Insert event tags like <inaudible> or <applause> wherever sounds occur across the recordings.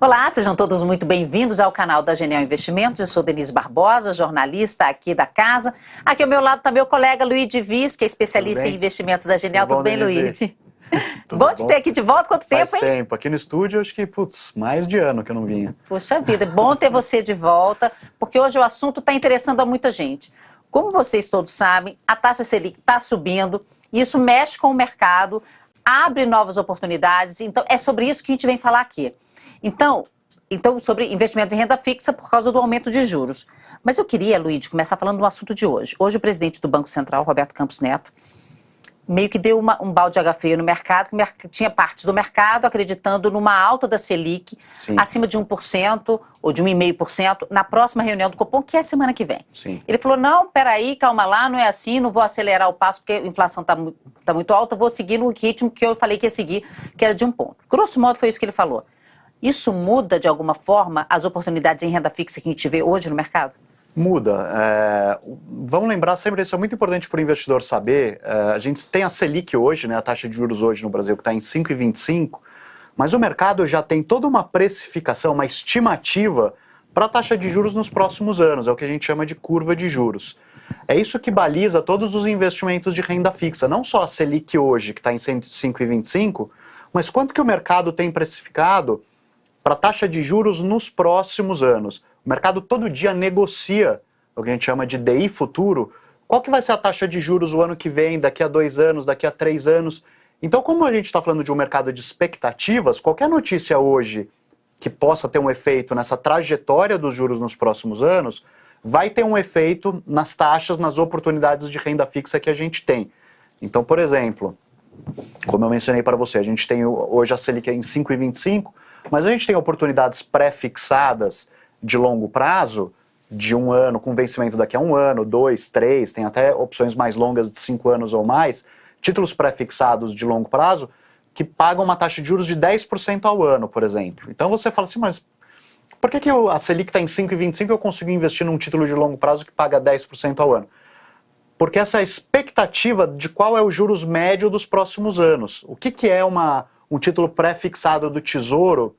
Olá, sejam todos muito bem-vindos ao canal da Genial Investimentos. Eu sou Denise Barbosa, jornalista aqui da casa. Aqui ao meu lado está meu colega Luiz Viz, que é especialista em investimentos da Genial. Tudo, Tudo bem, Luiz? <laughs> Tudo bom te ter aqui de volta? Quanto Faz tempo, hein? tempo. Aqui no estúdio, acho que, putz, mais de ano que eu não vinha. Puxa vida, é bom ter você de volta, porque hoje o assunto está interessando a muita gente. Como vocês todos sabem, a taxa Selic está subindo, e isso mexe com o mercado, abre novas oportunidades, então é sobre isso que a gente vem falar aqui. Então, então, sobre investimentos em renda fixa por causa do aumento de juros. Mas eu queria, Luiz, começar falando do assunto de hoje. Hoje o presidente do Banco Central, Roberto Campos Neto, meio que deu uma, um balde de água fria no mercado, que tinha partes do mercado acreditando numa alta da Selic Sim. acima de 1% ou de 1,5% na próxima reunião do Copom, que é semana que vem. Sim. Ele falou, não, peraí, calma lá, não é assim, não vou acelerar o passo porque a inflação está tá muito alta, vou seguir no ritmo que eu falei que ia seguir, que era de um ponto. Grosso modo foi isso que ele falou. Isso muda, de alguma forma, as oportunidades em renda fixa que a gente vê hoje no mercado? Muda. É, vamos lembrar sempre, isso é muito importante para o investidor saber, é, a gente tem a Selic hoje, né, a taxa de juros hoje no Brasil que está em 5,25, mas o mercado já tem toda uma precificação, uma estimativa para a taxa de juros nos próximos anos, é o que a gente chama de curva de juros. É isso que baliza todos os investimentos de renda fixa, não só a Selic hoje, que está em 5,25, mas quanto que o mercado tem precificado para a taxa de juros nos próximos anos. O mercado todo dia negocia o que a gente chama de DI futuro. Qual que vai ser a taxa de juros o ano que vem, daqui a dois anos, daqui a três anos? Então, como a gente está falando de um mercado de expectativas, qualquer notícia hoje que possa ter um efeito nessa trajetória dos juros nos próximos anos, vai ter um efeito nas taxas, nas oportunidades de renda fixa que a gente tem. Então, por exemplo, como eu mencionei para você, a gente tem hoje a Selic em 5,25, mas a gente tem oportunidades pré-fixadas de longo prazo, de um ano, com vencimento daqui a um ano, dois, três, tem até opções mais longas de cinco anos ou mais, títulos pré-fixados de longo prazo, que pagam uma taxa de juros de 10% ao ano, por exemplo. Então você fala assim, mas por que, que a Selic está em 5,25 e eu consigo investir num título de longo prazo que paga 10% ao ano? Porque essa expectativa de qual é o juros médio dos próximos anos. O que, que é uma, um título pré-fixado do Tesouro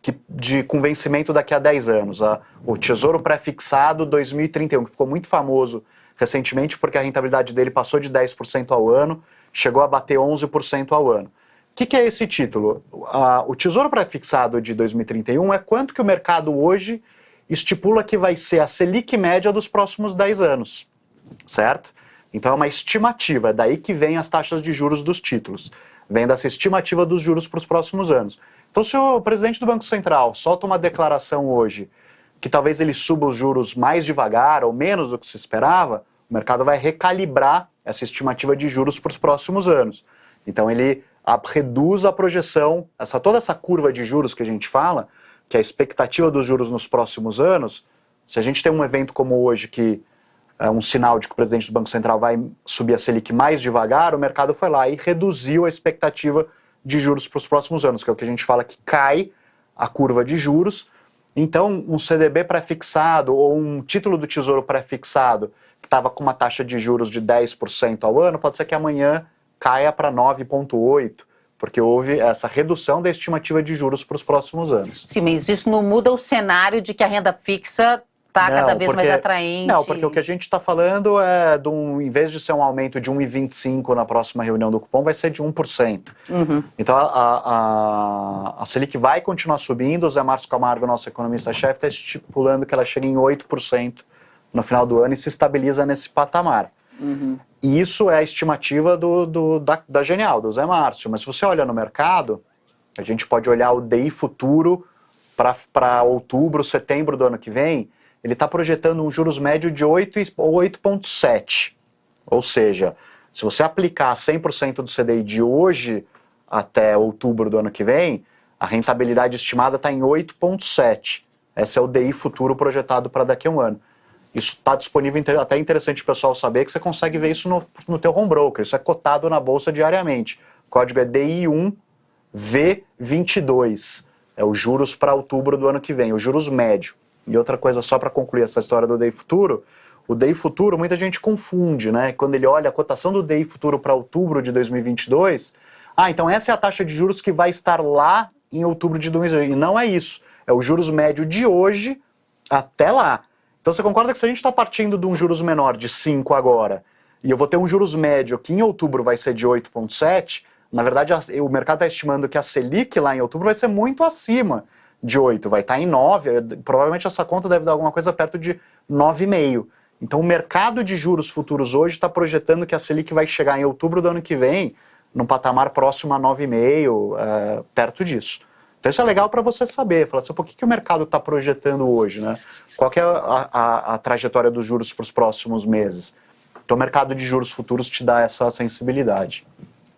que, de, com vencimento daqui a 10 anos. A, o Tesouro Pré-Fixado 2031, que ficou muito famoso recentemente porque a rentabilidade dele passou de 10% ao ano, chegou a bater 11% ao ano. O que, que, é esse título? A, o Tesouro Pré-Fixado de 2031 é quanto que o mercado hoje estipula que vai ser a Selic média dos próximos 10 anos, certo? Então é uma estimativa, é daí que vem as taxas de juros dos títulos vem dessa estimativa dos juros para os próximos anos. Então, se o presidente do Banco Central solta uma declaração hoje que talvez ele suba os juros mais devagar ou menos do que se esperava, o mercado vai recalibrar essa estimativa de juros para os próximos anos. Então, ele a, reduz a projeção, essa, toda essa curva de juros que a gente fala, que é a expectativa dos juros nos próximos anos, se a gente tem um evento como hoje que um sinal de que o presidente do Banco Central vai subir a Selic mais devagar, o mercado foi lá e reduziu a expectativa de juros para os próximos anos, que é o que a gente fala que cai a curva de juros. Então, um CDB pré-fixado ou um título do Tesouro pré-fixado que estava com uma taxa de juros de 10% ao ano, pode ser que amanhã caia para 9,8%, porque houve essa redução da estimativa de juros para os próximos anos. Sim, mas isso não muda o cenário de que a renda fixa está cada vez porque, mais atraente. Não, porque o que a gente está falando é, de um, em vez de ser um aumento de 1,25 na próxima reunião do cupom, vai ser de 1%. Uhum. Então a, a, a, Selic vai continuar subindo, o Zé Márcio Camargo, nosso economista-chefe, está estipulando que ela chega em 8% no final do ano e se estabiliza nesse patamar. Uhum. E isso é a estimativa do, do, da, da Genial, do Zé Márcio. Mas se você olha no mercado, a gente pode olhar o DI futuro para outubro, setembro do ano que vem, ele está projetando um juros médio de 8,7. Ou seja, se você aplicar 100% do CDI de hoje até outubro do ano que vem, a rentabilidade estimada está em 8,7. Esse é o DI futuro projetado para daqui a um ano. Isso está disponível, até é interessante o pessoal saber que você consegue ver isso no, no teu home broker. Isso é cotado na bolsa diariamente. O código é DI1V22. É os juros para outubro do ano que vem, os juros médio. E outra coisa, só para concluir essa história do DI futuro, o DI futuro muita gente confunde, né? Quando ele olha a cotação do DI futuro para outubro de 2022, ah, então essa é a taxa de juros que vai estar lá em outubro de 2020. E não é isso. É o juros médio de hoje até lá. Então você concorda que se a gente está partindo de um juros menor de 5 agora, e eu vou ter um juros médio que em outubro vai ser de 8,7, na verdade o mercado está estimando que a Selic lá em outubro vai ser muito acima de 8, vai estar tá em 9, provavelmente essa conta deve dar alguma coisa perto de 9,5. Então o mercado de juros futuros hoje está projetando que a Selic vai chegar em outubro do ano que vem num patamar próximo a 9,5, é, perto disso. Então isso é legal para você saber, falar assim, por que, que o mercado está projetando hoje, né? Qual é a, a, a trajetória dos juros para os próximos meses? Então o mercado de juros futuros te dá essa sensibilidade.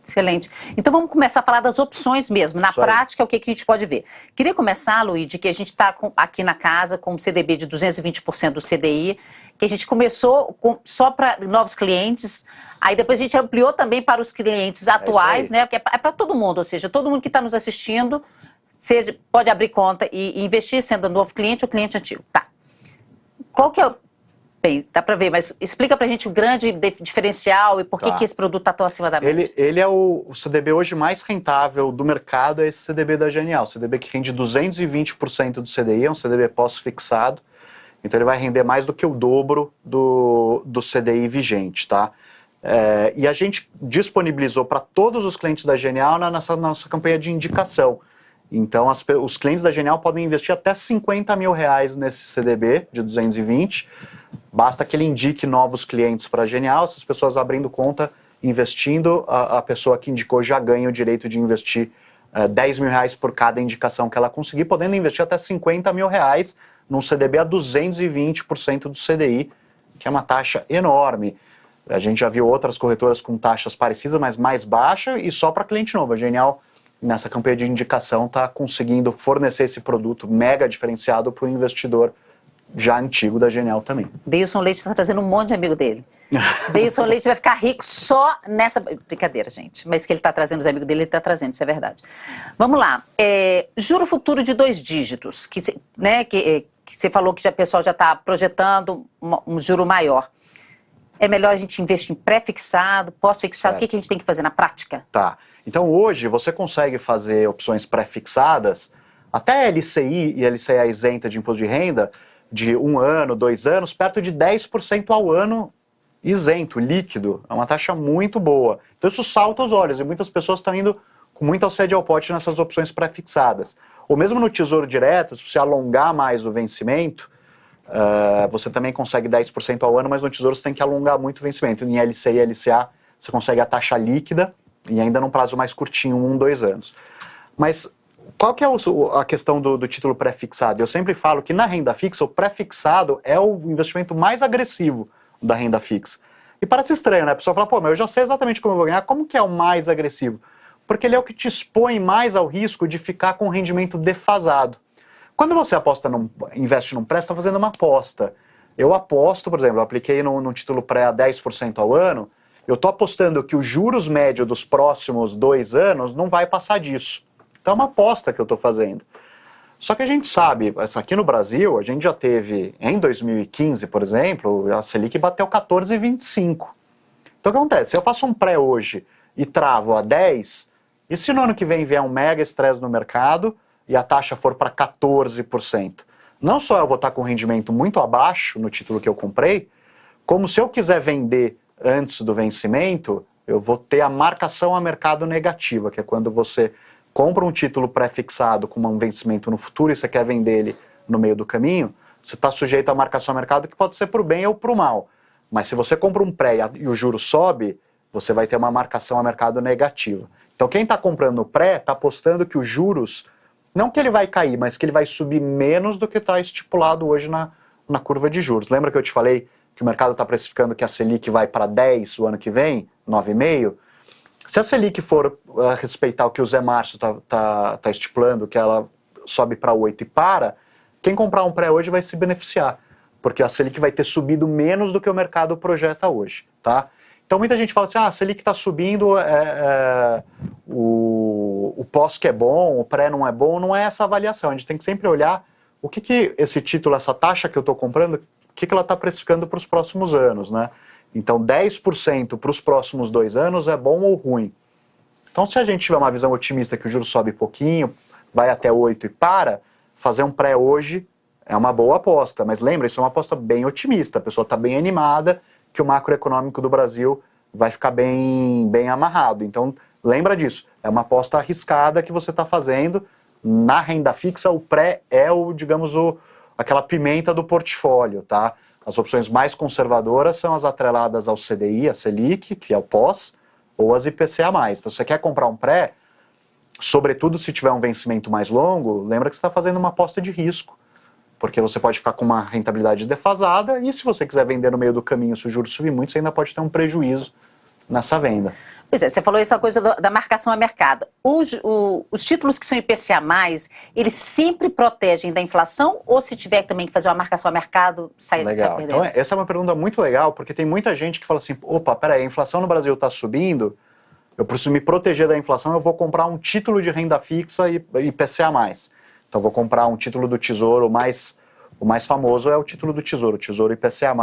Excelente. Então vamos começar a falar das opções mesmo. Na prática, o que, que a gente pode ver? Queria começar, Luiz, de que a gente está aqui na casa com um CDB de 220% do CDI, que a gente começou com, só para novos clientes, aí depois a gente ampliou também para os clientes é atuais, é né? Porque é para todo mundo, ou seja, todo mundo que está nos assistindo seja, pode abrir conta e, e investir sendo novo cliente ou cliente antigo. Tá. Qual que é o Bem, dá para ver, mas explica para a gente o grande diferencial e por tá. que, esse produto está tão acima da média. Ele, ele é o, o, CDB hoje mais rentável do mercado, é esse CDB da Genial. CDB que rende 220% do CDI, é um CDB pós-fixado. Então ele vai render mais do que o dobro do, do CDI vigente, tá? É, e a gente disponibilizou para todos os clientes da Genial na nossa, nossa campanha de indicação. Então as, os clientes da Genial podem investir até 50 mil reais nesse CDB de 220 Basta que ele indique novos clientes para a Genial, essas pessoas abrindo conta, investindo, a, a, pessoa que indicou já ganha o direito de investir uh, eh, 10 mil reais por cada indicação que ela conseguir, podendo investir até 50 mil reais num CDB a 220% do CDI, que é uma taxa enorme. A gente já viu outras corretoras com taxas parecidas, mas mais baixa e só para cliente novo. A Genial, nessa campanha de indicação, está conseguindo fornecer esse produto mega diferenciado para o investidor já antigo da Genial também. Deilson Leite está trazendo um monte de amigo dele. <laughs> Deilson Leite vai ficar rico só nessa... Brincadeira, gente. Mas que ele está trazendo os amigos dele, ele está trazendo, isso é verdade. Vamos lá. É, juro futuro de dois dígitos, que, né, que, é, que você falou que o pessoal já está projetando um, um juro maior. É melhor a gente investir em pré-fixado, pós-fixado? O que, que a gente tem que fazer na prática? Tá. Então hoje você consegue fazer opções pré-fixadas, até LCI e LCA isenta de imposto de renda, de um ano, dois anos, perto de 10% ao ano isento, líquido. É uma taxa muito boa. Então isso salta os olhos e muitas pessoas estão indo com muita sede ao pote nessas opções pré-fixadas. Ou mesmo no Tesouro Direto, se você alongar mais o vencimento, uh, você também consegue 10% ao ano, mas no Tesouro você tem que alongar muito o vencimento. Em LCI e LCA você consegue a taxa líquida e ainda num prazo mais curtinho, um, dois anos. Mas qual que é o, a questão do, do título pré-fixado? Eu sempre falo que na renda fixa, o pré-fixado é o investimento mais agressivo da renda fixa. E parece estranho, né? A pessoa fala, pô, mas eu já sei exatamente como eu vou ganhar. Como que é o mais agressivo? Porque ele é o que te expõe mais ao risco de ficar com rendimento defasado. Quando você aposta num, investe num pré, você está fazendo uma aposta. Eu aposto, por exemplo, eu apliquei no, no título pré a 10% ao ano, eu estou apostando que os juros médios dos próximos dois anos não vai passar disso. Então é uma aposta que eu estou fazendo. Só que a gente sabe, aqui no Brasil, a gente já teve, em 2015, por exemplo, a Selic bateu 14,25. Então o que acontece? Se eu faço um pré hoje e travo a 10, e se no ano que vem vier um mega estresse no mercado e a taxa for para 14%? Não só eu vou estar com rendimento muito abaixo no título que eu comprei, como se eu quiser vender antes do vencimento, eu vou ter a marcação a mercado negativa, que é quando você compra um título pré-fixado com um vencimento no futuro e você quer vender ele no meio do caminho, você está sujeito à marcação a mercado que pode ser para o bem ou para o mal. Mas se você compra um pré e o juro sobe, você vai ter uma marcação a mercado negativa. Então quem está comprando pré está apostando que os juros, não que ele vai cair, mas que ele vai subir menos do que está estipulado hoje na, na curva de juros. Lembra que eu te falei que o mercado está precificando que a Selic vai para 10 o ano que vem, 9,5? Se a Selic for uh, respeitar o que o Zé Márcio está tá, tá estipulando, que ela sobe para 8 e para, quem comprar um pré hoje vai se beneficiar, porque a Selic vai ter subido menos do que o mercado projeta hoje, tá? Então muita gente fala assim, ah, a Selic está subindo, é, é, o, o pós que é bom, o pré não é bom, não é essa avaliação, a gente tem que sempre olhar o que, que esse título, essa taxa que eu estou comprando, que, que ela está precificando para os próximos anos, né? Então 10% para os próximos dois anos é bom ou ruim? Então se a gente tiver uma visão otimista que o juro sobe pouquinho, vai até 8 e para, fazer um pré hoje é uma boa aposta. Mas lembra, isso é uma aposta bem otimista, a pessoa está bem animada que o macroeconômico do Brasil vai ficar bem, bem amarrado. Então, lembra disso, é uma aposta arriscada que você está fazendo. Na renda fixa, o pré é o, digamos, o, aquela pimenta do portfólio, tá? As opções mais conservadoras são as atreladas ao CDI, a Selic, que é o pós, ou as IPCA+. Então, se você quer comprar um pré, sobretudo se tiver um vencimento mais longo, lembra que você está fazendo uma aposta de risco, porque você pode ficar com uma rentabilidade defasada e se você quiser vender no meio do caminho, se o juros subir muito, você ainda pode ter um prejuízo nessa venda. Pois é, você falou essa coisa do, da marcação a mercado. Os, o, os títulos que são IPCA+, eles sempre protegem da inflação ou se tiver também que fazer uma marcação a mercado, sai, legal. sai Então, essa é uma pergunta muito legal, porque tem muita gente que fala assim, opa, peraí, a inflação no Brasil está subindo, eu preciso me proteger da inflação, eu vou comprar um título de renda fixa e IPCA+. Então, eu vou comprar um título do Tesouro mais... O mais famoso é o título do Tesouro, o Tesouro IPCA+,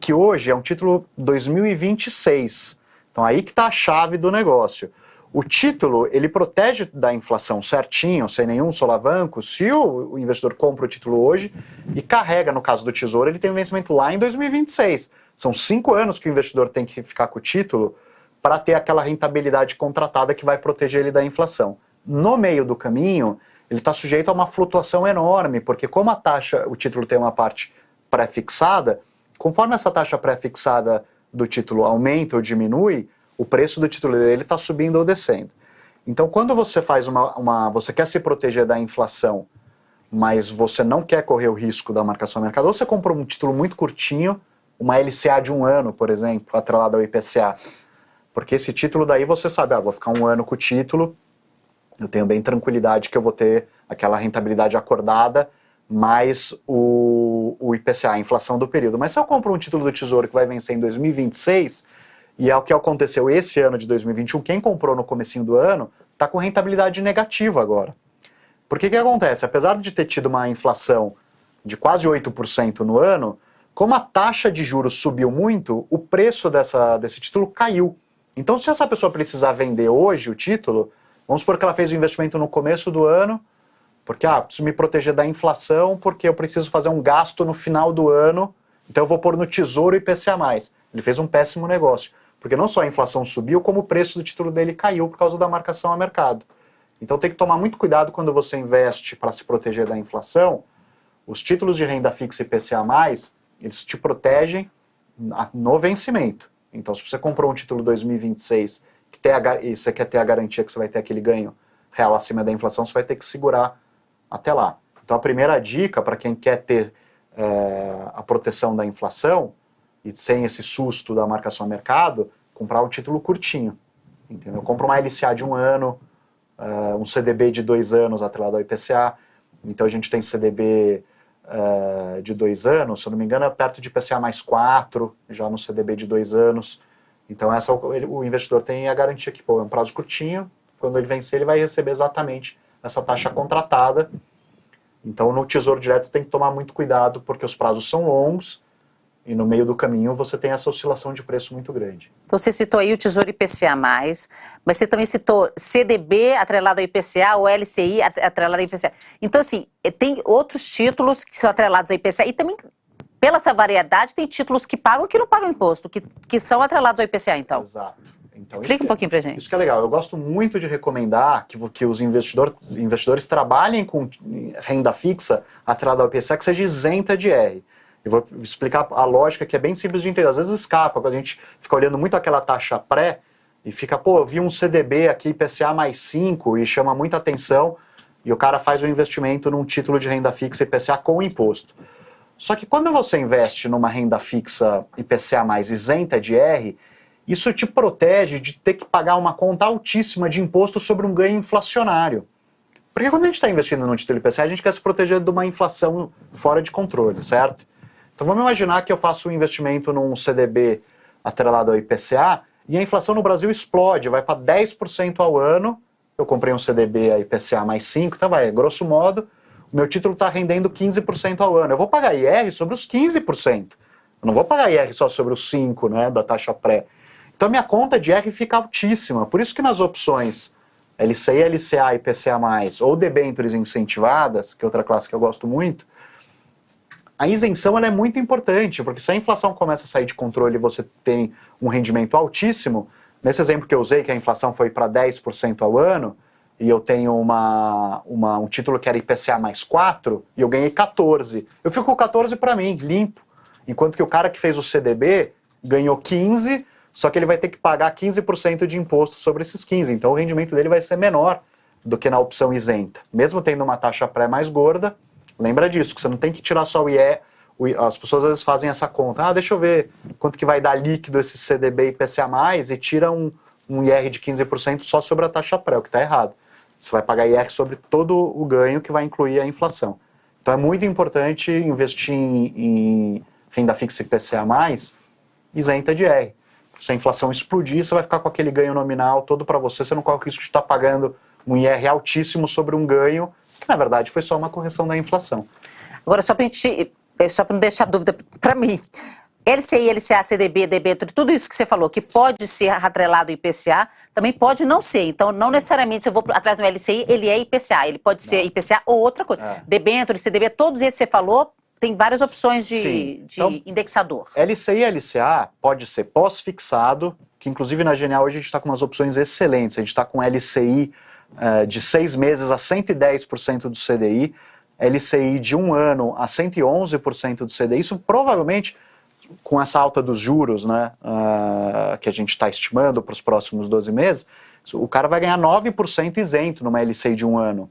que hoje é um título 2026. Então aí que está a chave do negócio. O título, ele protege da inflação certinho, sem nenhum solavanco, se o, investidor compra o título hoje e carrega, no caso do Tesouro, ele tem um vencimento lá em 2026. São cinco anos que o investidor tem que ficar com o título para ter aquela rentabilidade contratada que vai proteger ele da inflação. No meio do caminho, ele está sujeito a uma flutuação enorme, porque como a taxa, o título tem uma parte pré-fixada, conforme essa taxa pré-fixada do título aumenta ou diminui, o preço do título dele está subindo ou descendo. Então, quando você faz uma, uma, você quer se proteger da inflação, mas você não quer correr o risco da marcação ao mercado, ou você compra um título muito curtinho, uma LCA de um ano, por exemplo, atrelada ao IPCA, porque esse título daí você sabe, ah, vou ficar um ano com o título, eu tenho bem tranquilidade que eu vou ter aquela rentabilidade acordada, mais o, o IPCA, a inflação do período. Mas se eu compro um título do Tesouro que vai vencer em 2026, e é o que aconteceu esse ano de 2021, quem comprou no comecinho do ano está com rentabilidade negativa agora. Porque que acontece? Apesar de ter tido uma inflação de quase 8% no ano, como a taxa de juros subiu muito, o preço dessa, desse título caiu. Então se essa pessoa precisar vender hoje o título, vamos supor que ela fez o investimento no começo do ano, porque, ah, preciso me proteger da inflação, porque eu preciso fazer um gasto no final do ano, então eu vou pôr no tesouro IPCA+. Ele fez um péssimo negócio, porque não só a inflação subiu, como o preço do título dele caiu por causa da marcação a mercado. Então tem que tomar muito cuidado quando você investe para se proteger da inflação. Os títulos de renda fixa IPCA+, eles te protegem no vencimento. Então se você comprou um título 2026 que tem a, e você quer ter a garantia que você vai ter aquele ganho real acima da inflação, você vai ter que segurar até lá. Então a primeira dica para quem quer ter é, a proteção da inflação e sem esse susto da marcação a mercado, comprar um título curtinho. Entendeu? Compra uma LCA de um ano, uh, um CDB de dois anos atrelado ao IPCA. Então a gente tem CDB uh, de dois anos, se eu não me engano, é perto de IPCA mais quatro, já no CDB de dois anos. Então essa, o, o investidor tem a garantia que pô, é um prazo curtinho, quando ele vencer ele vai receber exatamente essa taxa contratada. Então, no Tesouro Direto tem que tomar muito cuidado, porque os prazos são longos e no meio do caminho você tem essa oscilação de preço muito grande. Então, você citou aí o Tesouro IPCA+, mas você também citou CDB atrelado ao IPCA, ou LCI atrelado ao IPCA. Então, assim, eh, tem outros títulos que são atrelados ao IPCA e também pela essa variedade, tem títulos que pagam e que não pagam imposto, que, que são atrelados ao IPCA, então. Exato. Então, Explica um é, pouquinho pra gente. Isso que é legal. Eu gosto muito de recomendar que, que os investidor, investidores trabalhem com renda fixa atrelada ao IPCA que seja isenta de R. Eu vou explicar a lógica que é bem simples de entender. Às vezes escapa, quando a gente fica olhando muito aquela taxa pré e fica, pô, eu vi um CDB aqui, IPCA mais 5 e chama muita atenção e o cara faz o um investimento num título de renda fixa IPCA com imposto. Só que quando você investe numa renda fixa IPCA mais isenta de R, isso te protege de ter que pagar uma conta altíssima de imposto sobre um ganho inflacionário. Porque quando a gente está investindo no título IPCA, a gente quer se proteger de uma inflação fora de controle, certo? Então vamos imaginar que eu faço um investimento num CDB atrelado ao IPCA e a inflação no Brasil explode, vai para 10% ao ano. Eu comprei um CDB a IPCA mais 5, então vai, grosso modo, o meu título está rendendo 15% ao ano. Eu vou pagar IR sobre os 15%. Eu não vou pagar IR só sobre os 5% né, da taxa pré. Então minha conta de R fica altíssima. Por isso que nas opções LCI, LCA e PCA+, ou debêntures incentivadas, que é outra classe que eu gosto muito, a isenção é muito importante, porque se a inflação começa a sair de controle e você tem um rendimento altíssimo, nesse exemplo que eu usei, que a inflação foi para 10% ao ano, e eu tenho uma, uma, um título que era IPCA mais 4, e eu ganhei 14. Eu fico com 14 para mim, limpo. Enquanto que o cara que fez o CDB ganhou 15, só que ele vai ter que pagar 15% de imposto sobre esses 15. Então o rendimento dele vai ser menor do que na opção isenta. Mesmo tendo uma taxa pré mais gorda, lembra disso, que você não tem que tirar só o IE, as pessoas às vezes fazem essa conta, ah, deixa eu ver quanto que vai dar líquido esse CDB e IPCA+, e tira um, um IR de 15% só sobre a taxa pré, o que está errado. Você vai pagar IR sobre todo o ganho que vai incluir a inflação. Então é muito importante investir em, em renda fixa IPCA+, isenta de IR. Se a inflação explodir, você vai ficar com aquele ganho nominal todo para você, você não corre o risco de estar tá pagando um IR altíssimo sobre um ganho, que na verdade foi só uma correção da inflação. Agora, só para só não deixar dúvida para mim, LCI, LCA, CDB, debênture, tudo isso que você falou, que pode ser atrelado ao IPCA, também pode não ser. Então, não necessariamente se eu vou atrás do LCI, ele é IPCA. Ele pode ser IPCA ou outra coisa. É. Debênture, CDB, todos esses que você falou, tem várias opções de, de então, indexador. LCI e LCA pode ser pós-fixado, que inclusive na Genial hoje a gente está com umas opções excelentes. A gente está com LCI uh, eh, de seis meses a 110% do CDI, LCI de um ano a 111% do CDI. Isso provavelmente com essa alta dos juros, né, uh, que a gente está estimando para os próximos 12 meses, o cara vai ganhar 9% isento numa LCI de um ano.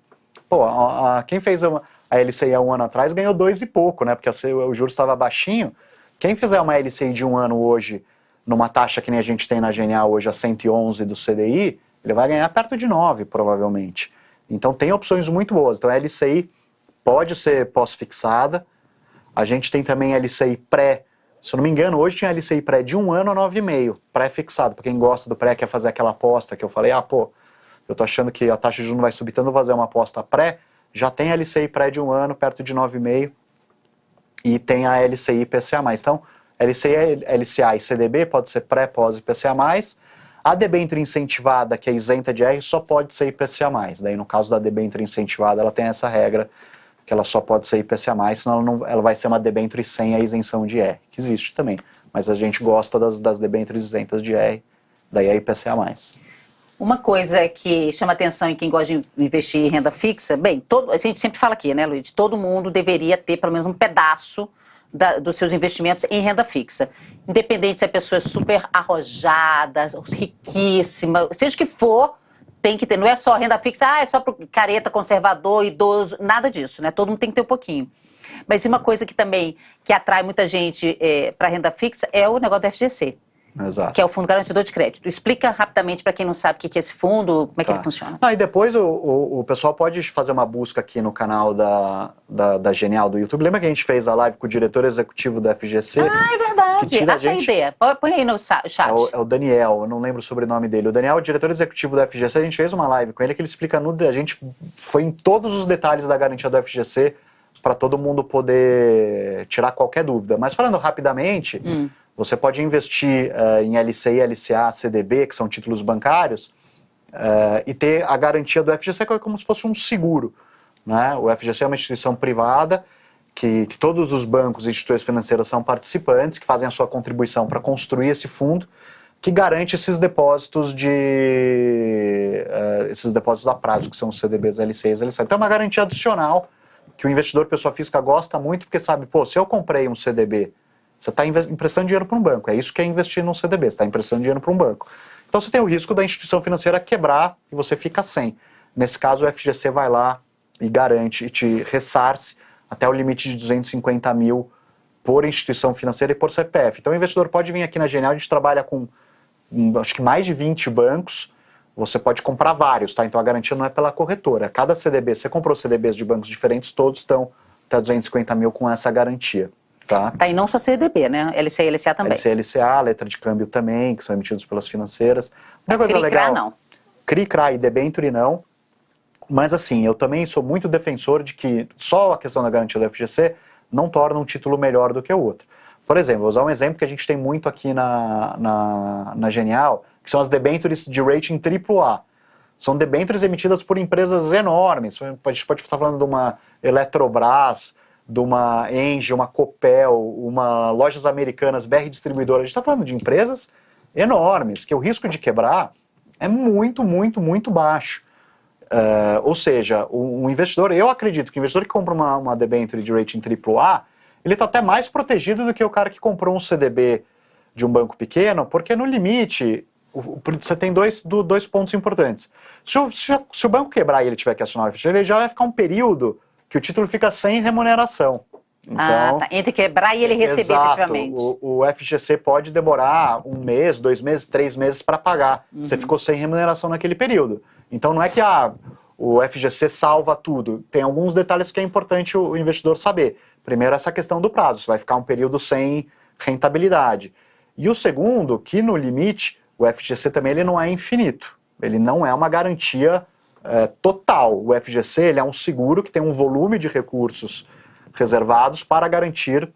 Pô, a, a, quem fez uma, a LCI há um ano atrás ganhou dois e pouco, né, porque o juros estava baixinho. Quem fizer uma LCI de um ano hoje, numa taxa que nem a gente tem na Genial hoje, a 111 do CDI, ele vai ganhar perto de 9, provavelmente. Então tem opções muito boas. Então a LCI pode ser pós-fixada. A gente tem também LCI pré se eu não me engano, hoje tinha LCI pré de um ano a 9,5, pré-fixado. Para quem gosta do pré, quer fazer aquela aposta que eu falei, ah, pô, eu tô achando que a taxa de juros vai subir, então vou fazer uma aposta pré, já tem LCI pré de um ano, perto de 9,5, e tem a LCI IPCA+. Então, LCI, LCA e CDB pode ser pré, pós IPCA+, a debênture incentivada, que é isenta de R, só pode ser IPCA+. Daí, no caso da debênture incentivada, ela tem essa regra que ela só pode ser IPCA+, senão ela, não, ela vai ser uma debênture sem a isenção de R, que existe também. Mas a gente gosta das, das debêntures isentas de R, daí é IPCA+. Uma coisa que chama atenção em quem gosta de investir em renda fixa, bem, todo, a gente sempre fala aqui, né, Luiz, todo mundo deveria ter pelo menos um pedaço da, dos seus investimentos em renda fixa. Independente se a pessoa é super arrojada, riquíssima, seja o que for, tem que ter, não é só renda fixa, ah, é só para careta, conservador, idoso, nada disso, né? Todo mundo tem que ter um pouquinho. Mas uma coisa que também que atrai muita gente é, para renda fixa é o negócio do FGC. Exato. que é o Fundo Garantidor de Crédito. Explica rapidamente para quem não sabe o que é esse fundo, como é tá. que ele tá. funciona. Ah, e depois o, o, o, pessoal pode fazer uma busca aqui no canal da, da, da, Genial do YouTube. Lembra que a gente fez a live com o diretor executivo do FGC? Ah, é verdade. Acha a, gente... ideia. Põe aí no chat. É o, é o, Daniel, eu não lembro o sobrenome dele. O Daniel, o diretor executivo do FGC, a gente fez uma live com ele que ele explica no... A gente foi em todos os detalhes da garantia do FGC para todo mundo poder tirar qualquer dúvida. Mas falando rapidamente... Hum você pode investir uh, em LCI, LCA, CDB, que são títulos bancários, uh, e ter a garantia do FGC que é como se fosse um seguro. Né? O FGC é uma instituição privada que, que todos os bancos e instituições financeiras são participantes, que fazem a sua contribuição para construir esse fundo, que garante esses depósitos de uh, esses depósitos a prazo, que são os CDBs, LCIs, LCA. Então é uma garantia adicional que o investidor pessoa física gosta muito, porque sabe, pô, se eu comprei um CDB você está emprestando dinheiro para um banco. É isso que é investir num CDB. Você está emprestando dinheiro para um banco. Então você tem o risco da instituição financeira quebrar e você fica sem. Nesse caso, o FGC vai lá e garante e te ressarce até o limite de 250 mil por instituição financeira e por CPF. Então o investidor pode vir aqui na Genial, a gente trabalha com hum, acho que mais de 20 bancos, você pode comprar vários, tá? Então a garantia não é pela corretora. Cada CDB, você comprou CDBs de bancos diferentes, todos estão até 250 mil com essa garantia. Tá. tá, e não só CDB, né? LCA e LCA também. LCA e LCA, letra de câmbio também, que são emitidos pelas financeiras. Uma coisa CRI, legal. não. CRI, CRA e debenture não. Mas assim, eu também sou muito defensor de que só a questão da garantia do FGC não torna um título melhor do que o outro. Por exemplo, vou usar um exemplo que a gente tem muito aqui na, na, na Genial, que são as debentures de rating AAA. são debêntures emitidas por empresas enormes. A gente pode estar falando de uma Eletrobras, de uma Engie, uma Copel, uma Lojas Americanas, BR Distribuidora. A gente está falando de empresas enormes, que o risco de quebrar é muito, muito, muito baixo. Uh, ou seja, um, investidor, eu acredito que o investidor que compra uma, uma debenture de rating AAA, ele está até mais protegido do que o cara que comprou um CDB de um banco pequeno, porque no limite você tem dois, dois pontos importantes. Se o, se, se o banco quebrar e ele tiver que assinar o FGC, ele já vai ficar um período que o título fica sem remuneração. Ah, então, ah, tá. Entre quebrar e ele receber exato, efetivamente. O, o, FGC pode demorar um mês, dois meses, três meses para pagar. Uhum. Você ficou sem remuneração naquele período. Então não é que a, o FGC salva tudo. Tem alguns detalhes que é importante o investidor saber. Primeiro, essa questão do prazo. Você vai ficar um período sem rentabilidade. E o segundo, que no limite, o FGC também ele não é infinito. Ele não é uma garantia é, total. O FGC ele é um seguro que tem um volume de recursos reservados para garantir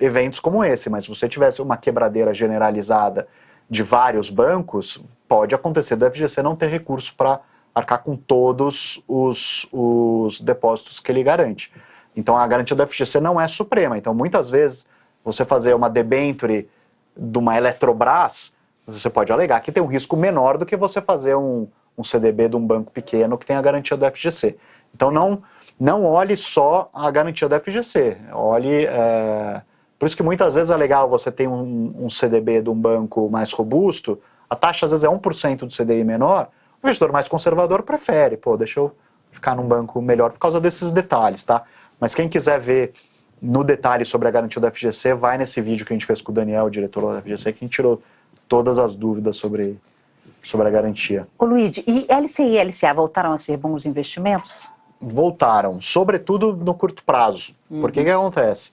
eventos como esse. Mas se você tivesse uma quebradeira generalizada de vários bancos, pode acontecer do FGC não ter recurso para arcar com todos os, os depósitos que ele garante. Então a garantia do FGC não é suprema. Então muitas vezes você fazer uma debenture de uma Eletrobras, você pode alegar que tem um risco menor do que você fazer um, um CDB de um banco pequeno que tem a garantia do FGC. Então não, não olhe só a garantia do FGC, olhe... É... Por isso que muitas vezes é legal você ter um, um CDB de um banco mais robusto, a taxa às vezes é 1% do CDI menor, o investidor mais conservador prefere, pô, deixa eu ficar num banco melhor por causa desses detalhes, tá? Mas quem quiser ver no detalhe sobre a garantia do FGC, vai nesse vídeo que a gente fez com o Daniel, o diretor da FGC, que a gente tirou todas as dúvidas sobre, sobre a garantia. Ô Luiz, e LCI e LCA voltaram a ser bons investimentos? Voltaram, sobretudo no curto prazo. Uhum. Porque que acontece?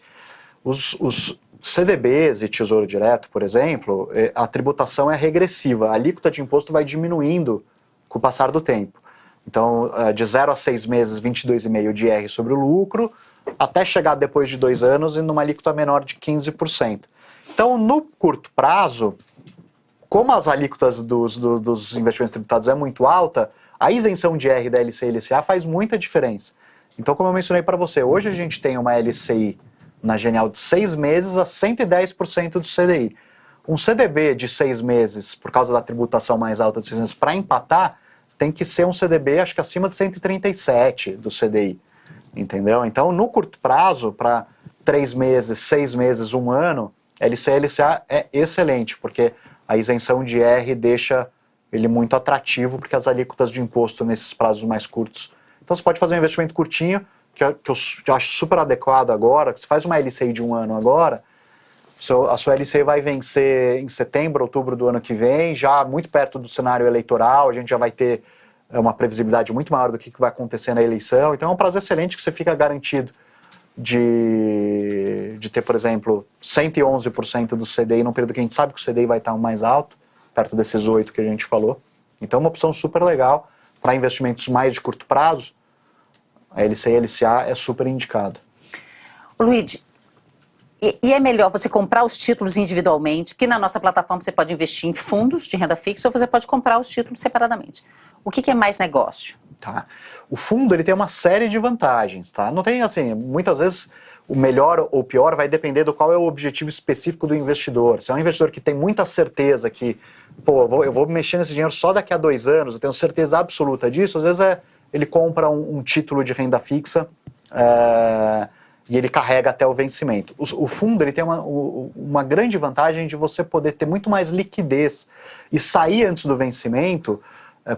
Os, os CDBs e Tesouro Direto, por exemplo, é, a tributação é regressiva. A alíquota de imposto vai diminuindo com o passar do tempo. Então, é, de 0 a 6 meses, 22,5% de R sobre o lucro, até chegar depois de dois anos e numa alíquota menor de 15%. Então, no curto prazo, como as alíquotas dos, dos, dos, investimentos tributados é muito alta, a isenção de R da LCI e LCA faz muita diferença. Então, como eu mencionei para você, hoje a gente tem uma LCI na Genial de seis meses a 110% do CDI. Um CDB de seis meses, por causa da tributação mais alta de seis meses, para empatar, tem que ser um CDB, acho que acima de 137 do CDI entendeu? Então, no curto prazo, para três meses, seis meses, um ano, LC LCA é excelente, porque a isenção de R deixa ele muito atrativo, porque as alíquotas de imposto nesses prazos mais curtos. Então, você pode fazer um investimento curtinho, que eu, que eu acho super adequado agora, que você faz uma LCI de um ano agora, a sua LCI vai vencer em setembro, outubro do ano que vem, já muito perto do cenário eleitoral, a gente já vai ter é uma previsibilidade muito maior do que vai acontecer na eleição. Então é um prazo excelente que você fica garantido de, de ter, por exemplo, 111% do CDI num período que a gente sabe que o CDI vai estar mais alto, perto desses 8 que a gente falou. Então é uma opção super legal para investimentos mais de curto prazo. A LC e a LCA é super indicado. Luiz, e, e, é melhor você comprar os títulos individualmente, porque na nossa plataforma você pode investir em fundos de renda fixa ou você pode comprar os títulos separadamente. O que, que é mais negócio? Tá. O fundo ele tem uma série de vantagens, tá? Não tem assim, muitas vezes o melhor ou pior vai depender do qual é o objetivo específico do investidor. Se é um investidor que tem muita certeza que, pô, eu vou, mexer nesse dinheiro só daqui a dois anos, eu tenho certeza absoluta disso, às vezes é, ele compra um, um título de renda fixa é, e ele carrega até o vencimento. O, o fundo ele tem uma, uma grande vantagem de você poder ter muito mais liquidez e sair antes do vencimento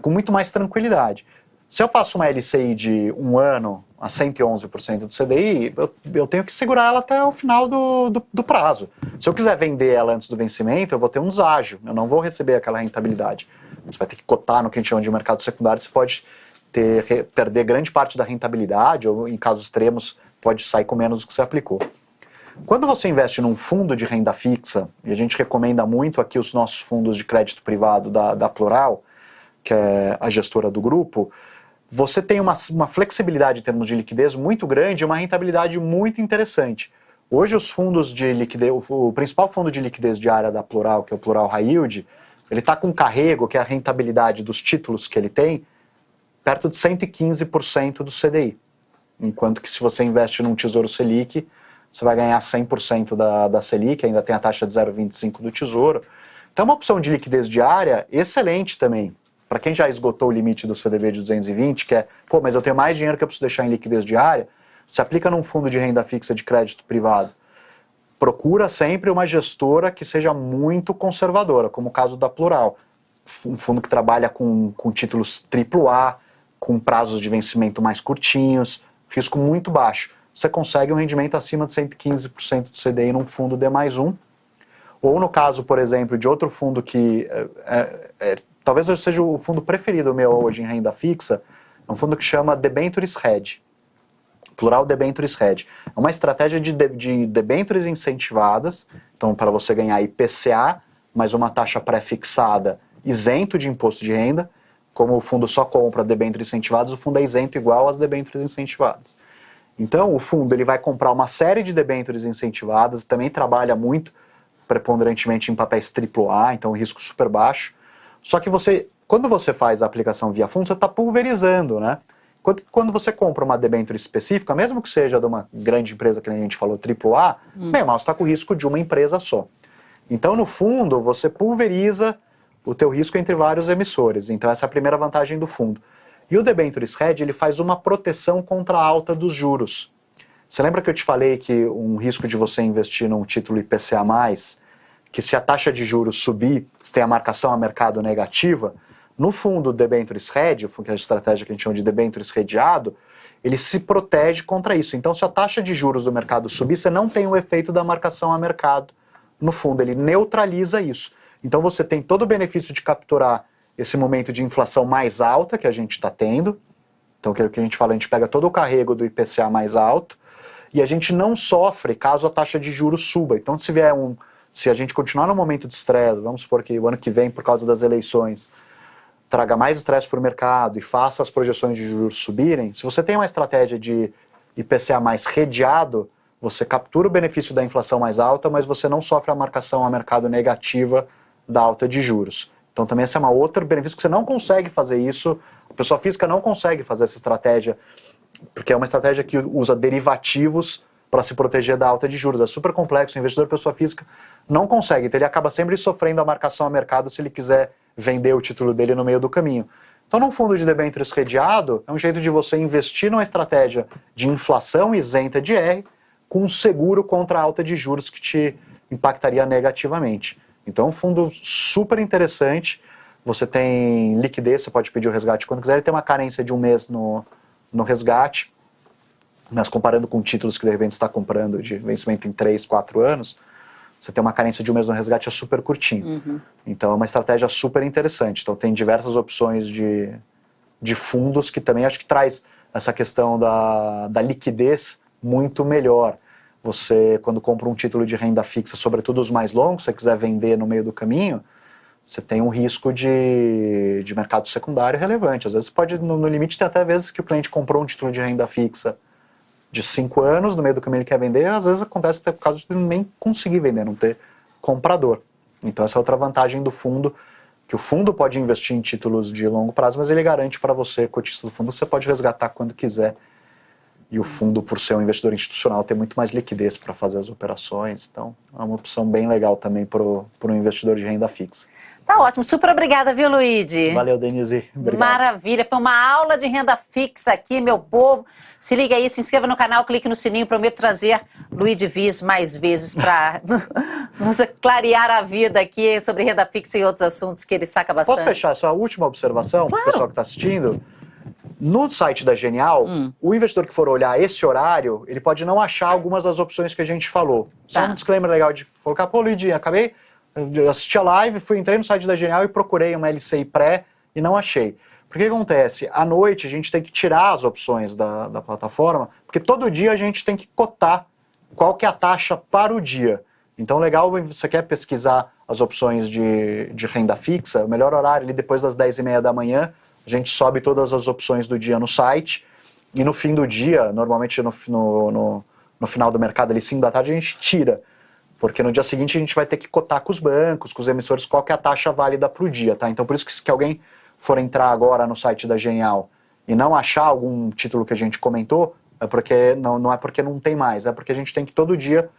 com muito mais tranquilidade. Se eu faço uma LCI de um ano a 111% do CDI, eu, eu, tenho que segurar ela até o final do, do, do, prazo. Se eu quiser vender ela antes do vencimento, eu vou ter um deságio, eu não vou receber aquela rentabilidade. Você vai ter que cotar no que a gente chama de mercado secundário, você pode ter, perder grande parte da rentabilidade, ou em casos extremos, pode sair com menos do que você aplicou. Quando você investe num fundo de renda fixa, e a gente recomenda muito aqui os nossos fundos de crédito privado da, da Plural, que é a gestora do grupo, você tem uma, uma flexibilidade em termos de liquidez muito grande e uma rentabilidade muito interessante. Hoje os fundos de liquidez, o, principal fundo de liquidez diária da Plural, que é o Plural High Yield, ele está com carrego, que é a rentabilidade dos títulos que ele tem, perto de 115% do CDI. Enquanto que se você investe num Tesouro Selic, você vai ganhar 100% da, da Selic, ainda tem a taxa de 0,25% do Tesouro. Então é uma opção de liquidez diária excelente também. Para quem já esgotou o limite do CDB de 220, que é, pô, mas eu tenho mais dinheiro que eu preciso deixar em liquidez diária, se aplica num fundo de renda fixa de crédito privado. Procura sempre uma gestora que seja muito conservadora, como o caso da Plural. Um fundo que trabalha com, com títulos AAA, com prazos de vencimento mais curtinhos, risco muito baixo você consegue um rendimento acima de 115% do CDI num fundo D mais um. Ou no caso, por exemplo, de outro fundo que é, é, talvez seja o fundo preferido meu hoje em renda fixa, é um fundo que chama Debentures Hedge. Plural Debentures Hedge. É uma estratégia de, de, de debentures incentivadas, então para você ganhar IPCA, mais uma taxa pré-fixada isento de imposto de renda, como o fundo só compra debêntures incentivadas, o fundo é isento igual às debêntures incentivadas. Então, o fundo ele vai comprar uma série de debêntures incentivadas, também trabalha muito preponderantemente em papéis AAA, então risco super baixo. Só que você, quando você faz a aplicação via fundo, você está pulverizando, né? Quando, quando você compra uma debênture específica, mesmo que seja de uma grande empresa que a gente falou AAA, hum. bem mal, você está com o risco de uma empresa só. Então, no fundo, você pulveriza o teu risco entre vários emissores. Então, essa é a primeira vantagem do fundo. E o debentures hedge ele faz uma proteção contra a alta dos juros. Você lembra que eu te falei que um risco de você investir num título IPCA+, que se a taxa de juros subir, se tem a marcação a mercado negativa, no fundo debentures hedge, que é a estratégia que a gente chama de debentures hedgeado, ele se protege contra isso. Então, se a taxa de juros do mercado subir, você não tem o efeito da marcação a mercado no fundo, ele neutraliza isso. Então, você tem todo o benefício de capturar esse momento de inflação mais alta que a gente está tendo. Então, é o que a gente fala, a gente pega todo o carrego do IPCA mais alto e a gente não sofre caso a taxa de juros suba. Então, se vier um, se a gente continuar no momento de estresse, vamos supor que o ano que vem, por causa das eleições, traga mais estresse para o mercado e faça as projeções de juros subirem, se você tem uma estratégia de IPCA mais redeado, você captura o benefício da inflação mais alta, mas você não sofre a marcação a mercado negativa da alta de juros. Então também esse é uma outra benefício que você não consegue fazer isso, a pessoa física não consegue fazer essa estratégia, porque é uma estratégia que usa derivativos para se proteger da alta de juros. É super complexo, o investidor pessoa física não consegue, então ele acaba sempre sofrendo a marcação a mercado se ele quiser vender o título dele no meio do caminho. Então, num fundo de debêntures redeado, é um jeito de você investir numa estratégia de inflação isenta de R, com um seguro contra a alta de juros que te impactaria negativamente. Então é um fundo super interessante, você tem liquidez, você pode pedir o resgate quando quiser, ele tem uma carência de um mês no, no resgate, mas comparando com títulos que de repente está comprando de vencimento em 3, 4 anos, você tem uma carência de um mês no resgate é super curtinho. Uhum. Então é uma estratégia super interessante. Então tem diversas opções de, de fundos que também acho que traz essa questão da, da liquidez muito melhor. Você, quando compra um título de renda fixa, sobretudo os mais longos, se você quiser vender no meio do caminho, você tem um risco de, de mercado secundário relevante. Às vezes pode, no, no limite, tem até vezes que o cliente comprou um título de renda fixa de 5 anos, no meio do caminho ele quer vender, às vezes acontece até por causa de nem conseguir vender, não ter comprador. Então essa é outra vantagem do fundo, que o fundo pode investir em títulos de longo prazo, mas ele garante para você, cotista do fundo, você pode resgatar quando quiser e o fundo, por ser um investidor institucional, tem muito mais liquidez para fazer as operações. Então, é uma opção bem legal também para um investidor de renda fixa. Tá ótimo, super obrigada, viu, Luigi? Valeu, Denise. Obrigado. Maravilha, foi uma aula de renda fixa aqui, meu povo. Se liga aí, se inscreva no canal, clique no sininho, prometo trazer Luigi Viz mais vezes para <laughs> nos clarear a vida aqui sobre renda fixa e outros assuntos que ele saca bastante. Posso fechar só a última observação claro. para o pessoal que está assistindo? No site da Genial, hum. o investidor que for olhar esse horário, ele pode não achar algumas das opções que a gente falou. Só tá. um disclaimer legal de colocar, pô, Luidinha, acabei de assistir a live, fui, entrei no site da Genial e procurei uma LCI pré e não achei. Porque que acontece? À noite a gente tem que tirar as opções da, da plataforma, porque todo dia a gente tem que cotar qual que é a taxa para o dia. Então, legal, você quer pesquisar as opções de, de renda fixa, o melhor horário ali depois das 10 e meia da manhã, a gente sobe todas as opções do dia no site e no fim do dia, normalmente no, no, no, no final do mercado, ali 5 da tarde, a gente tira. Porque no dia seguinte a gente vai ter que cotar com os bancos, com os emissores, qual que é a taxa válida para o dia, tá? Então por isso que se alguém for entrar agora no site da Genial e não achar algum título que a gente comentou, é porque não, não é porque não tem mais, é porque a gente tem que todo dia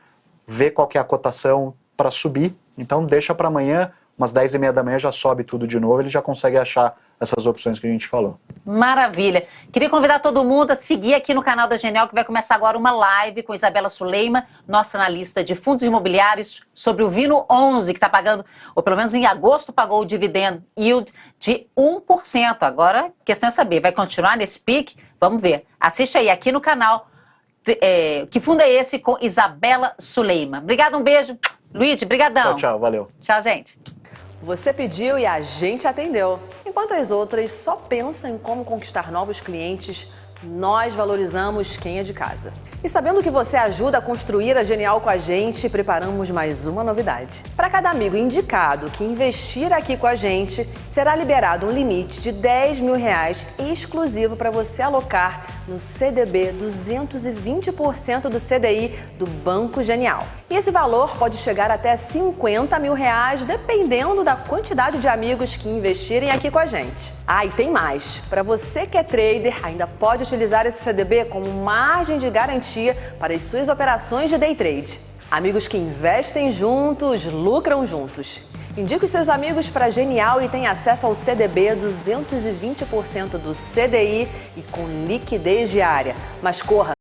ver qual que é a cotação para subir. Então deixa para amanhã, umas 10 e meia da manhã já sobe tudo de novo, ele já consegue achar essas opções que a gente falou. Maravilha. Queria convidar todo mundo a seguir aqui no canal da Genial, que vai começar agora uma live com Isabela Suleima, nossa analista de fundos imobiliários, sobre o Vino 11, que está pagando, ou pelo menos em agosto pagou o dividendo yield de 1%. Agora, questão é saber, vai continuar nesse pique? Vamos ver. Assiste aí aqui no canal. É, que fundo é esse com Isabela Suleima? Obrigado, um beijo. Luiz, brigadão. Tchau, tchau, valeu. Tchau, gente. Você pediu e a gente atendeu. Enquanto as outras só pensam em como conquistar novos clientes, nós valorizamos quem é de casa. E sabendo que você ajuda a construir a Genial com a gente, preparamos mais uma novidade. Para cada amigo indicado que investir aqui com a gente, será liberado um limite de 10 mil reais exclusivo para você alocar no CDB 220% do CDI do Banco Genial. E esse valor pode chegar até 50 mil reais, dependendo da quantidade de amigos que investirem aqui com a gente. Ah, e tem mais. Para você que é trader, ainda pode utilizar esse CDB como margem de garantia para as suas operações de day trade. Amigos que investem juntos, lucram juntos. Indique os seus amigos para Genial e tenha acesso ao CDB 220% do CDI e com liquidez diária. Mas corra!